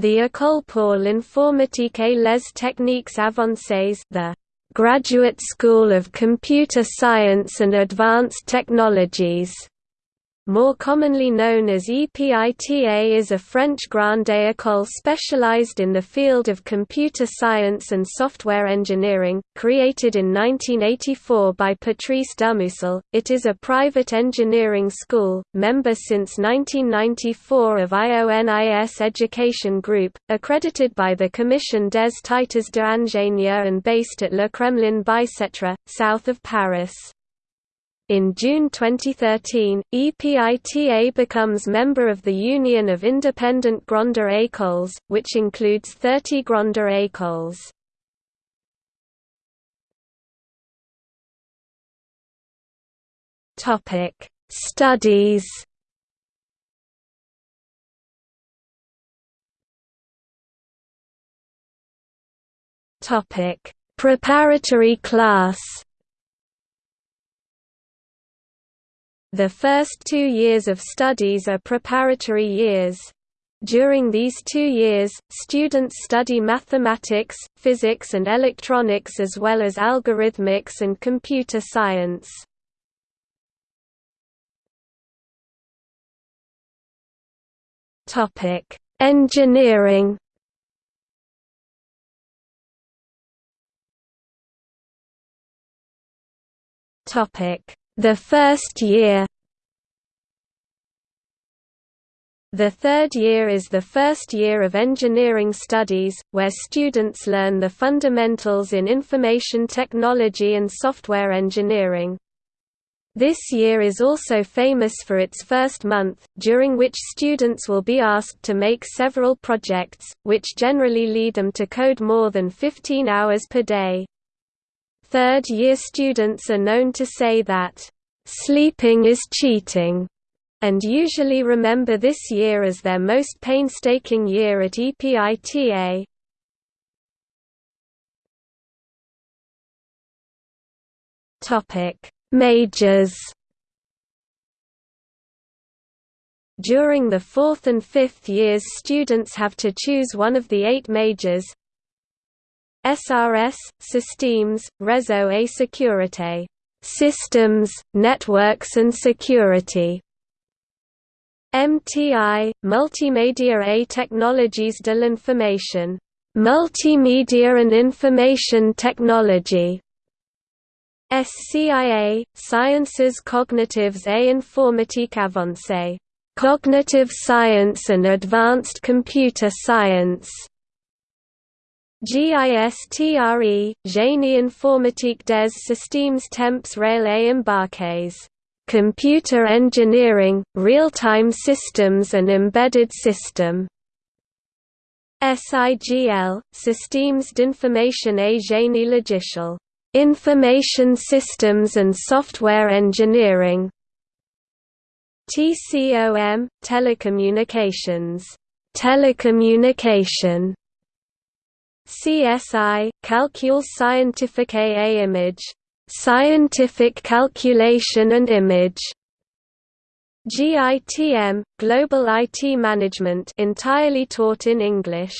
The École pour l'informatique et les techniques avancées the Graduate School of Computer Science and Advanced Technologies more commonly known as EPITA is a French grande école specialized in the field of computer science and software engineering, created in 1984 by Patrice Dumusel. It is a private engineering school, member since 1994 of IONIS Education Group, accredited by the Commission des Titres d'Ingénieur and based at Le Kremlin-Bicêtre, south of Paris. In June 2013, EPITA becomes member of the Union of Independent Grandes Écoles, which includes 30 Grandes Écoles. Topic: Studies. Topic: Preparatory class. The first two years of studies are preparatory years. During these two years, students study mathematics, physics and electronics as well as algorithmics and computer science. Engineering Topic the first year The third year is the first year of engineering studies, where students learn the fundamentals in information technology and software engineering. This year is also famous for its first month, during which students will be asked to make several projects, which generally lead them to code more than 15 hours per day. Third-year students are known to say that, "...sleeping is cheating", and usually remember this year as their most painstaking year at EPITA. Majors During the fourth and fifth years students have to choose one of the eight majors SRS, Systems, Réseau et Sécurité systems, networks and security. MTI, Multimédia et Technologies de l'Information, Multimedia and Information Technology. SCIA, Sciences Cognitives et Informatique Avancée, Cognitive Science and Advanced Computer Science. GISTRE, Génie informatique des systèmes temps et embarqués. Computer Engineering, Real-Time Systems and Embedded System. SIGL, Systèmes d'information et génie logiciel. Information Systems and Software Engineering. TCOM, Telecommunications. Telecommunication CSI, Calcul Scientifique et Image, Scientific Calculation and Image. GITM, Global IT Management entirely taught in English.